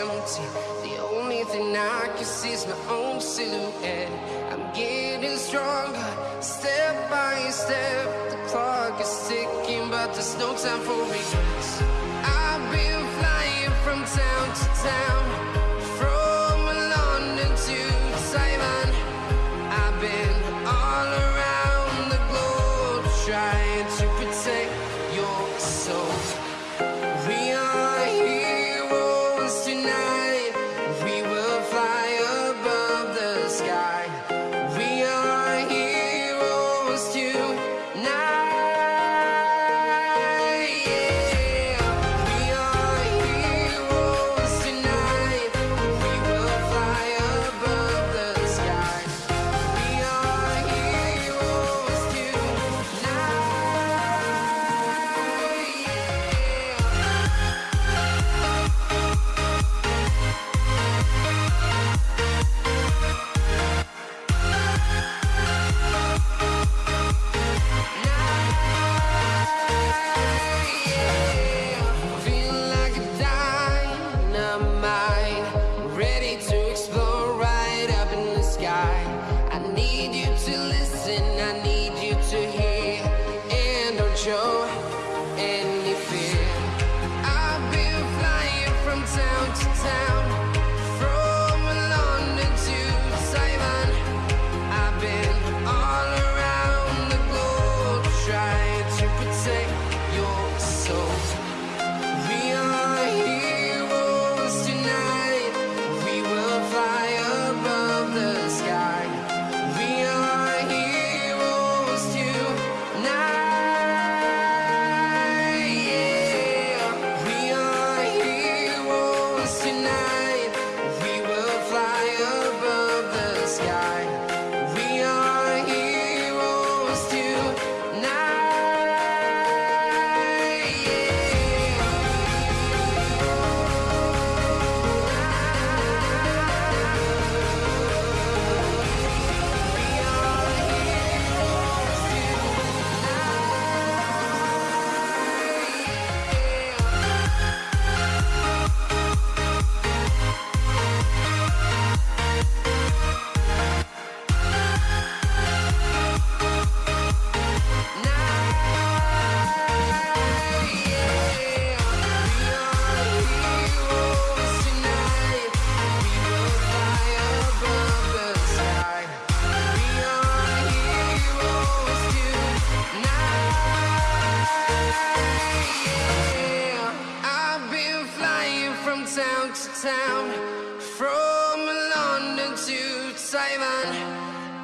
empty. The only thing I can see is my own silhouette. I'm getting stronger, step by step. The clock is ticking, but there's no time for regrets. I've been flying from town to town. show. Simon.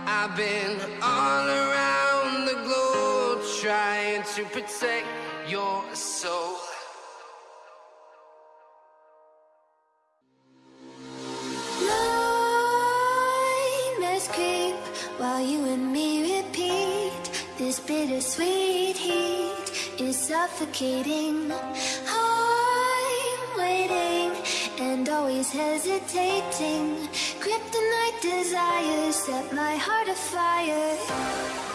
I've been all around the globe trying to protect your soul. While you and me repeat. This bittersweet heat is suffocating. I'm waiting and always hesitating. Kryptonite desires set my heart afire.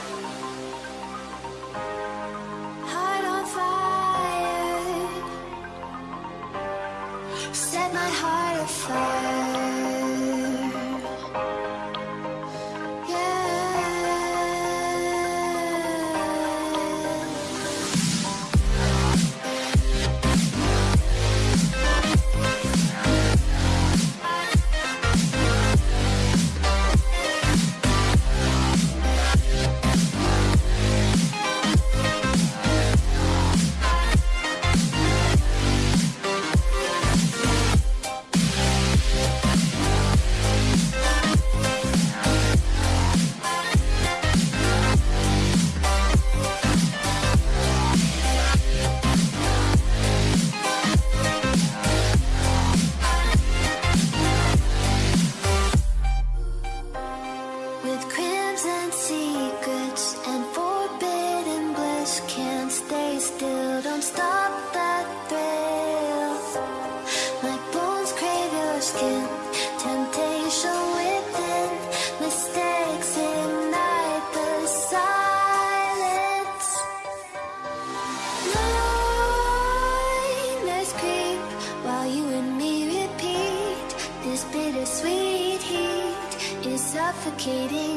Suffocating.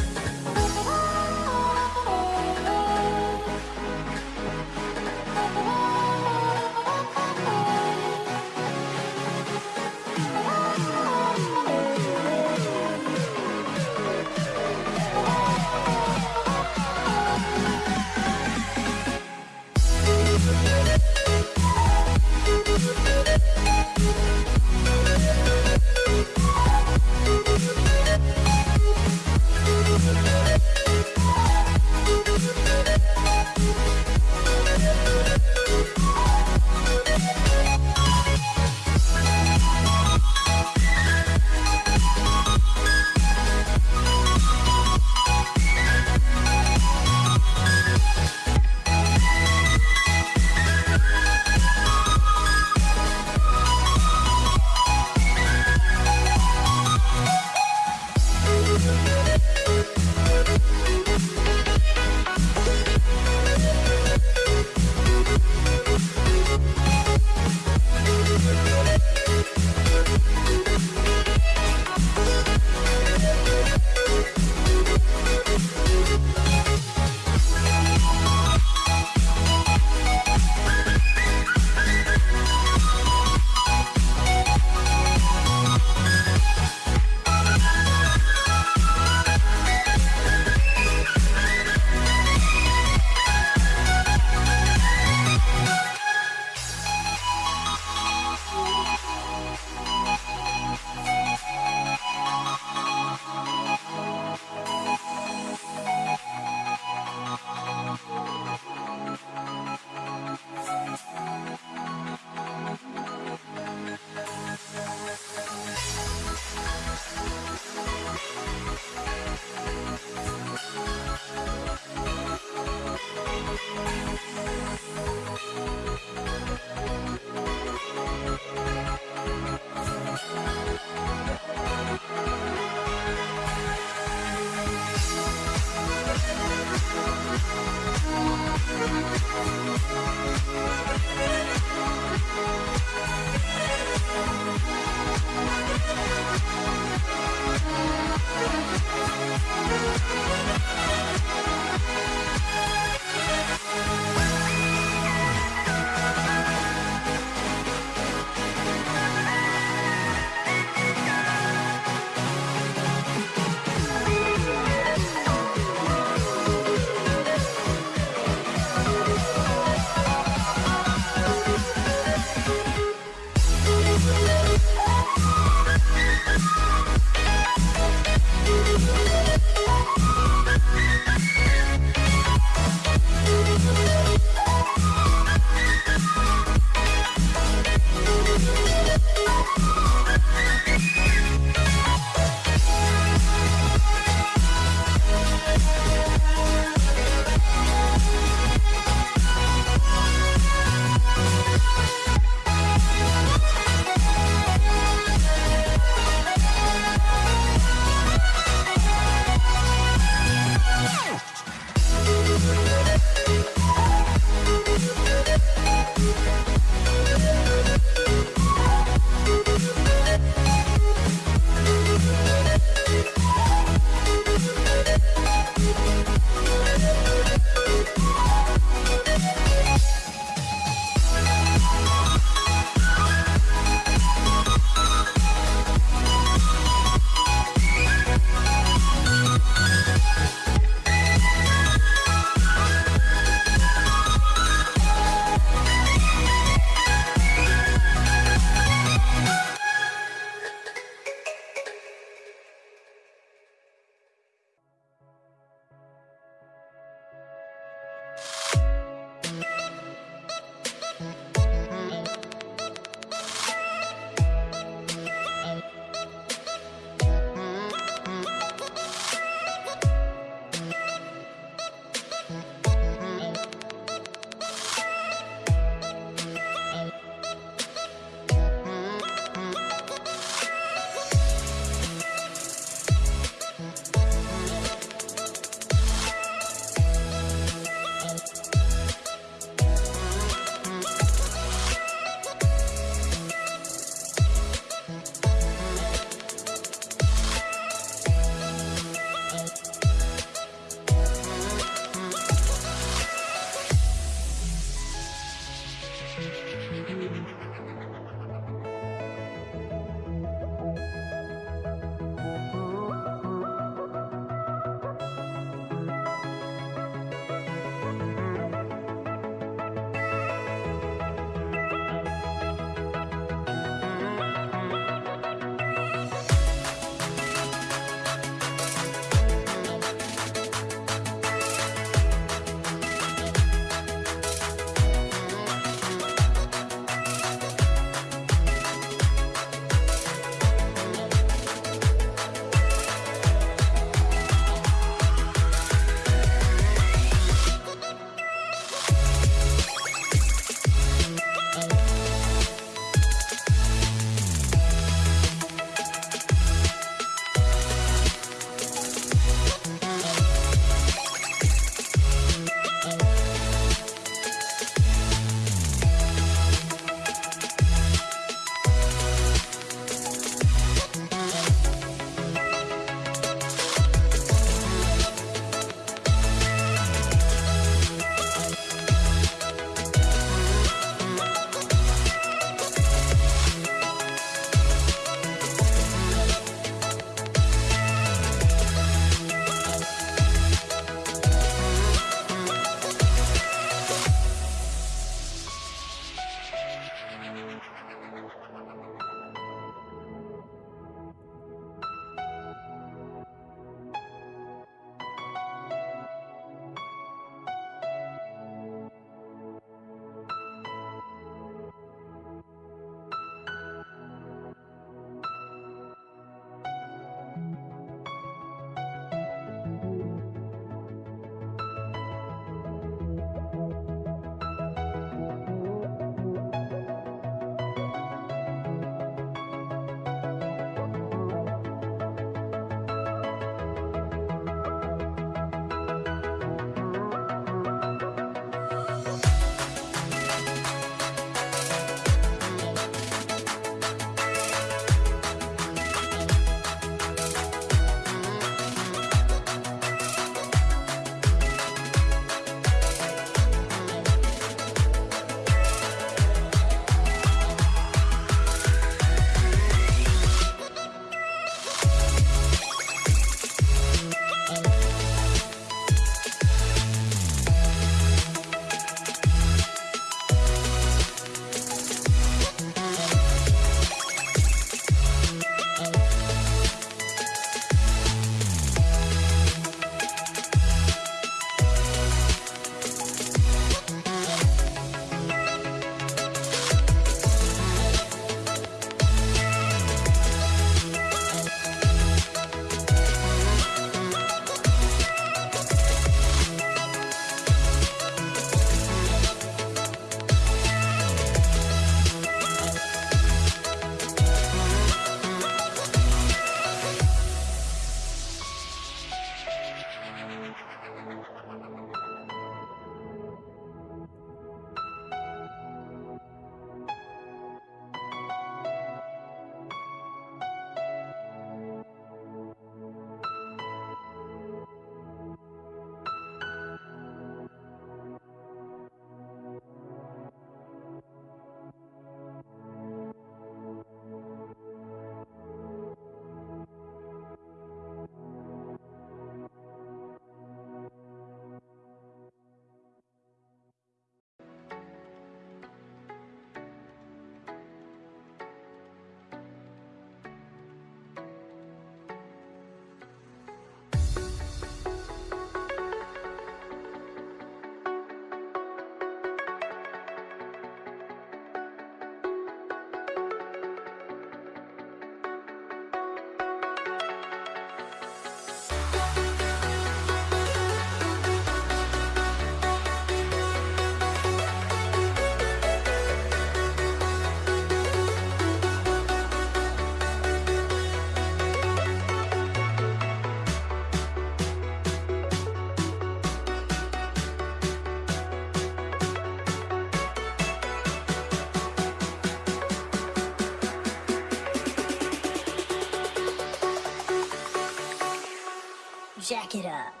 Jack it up.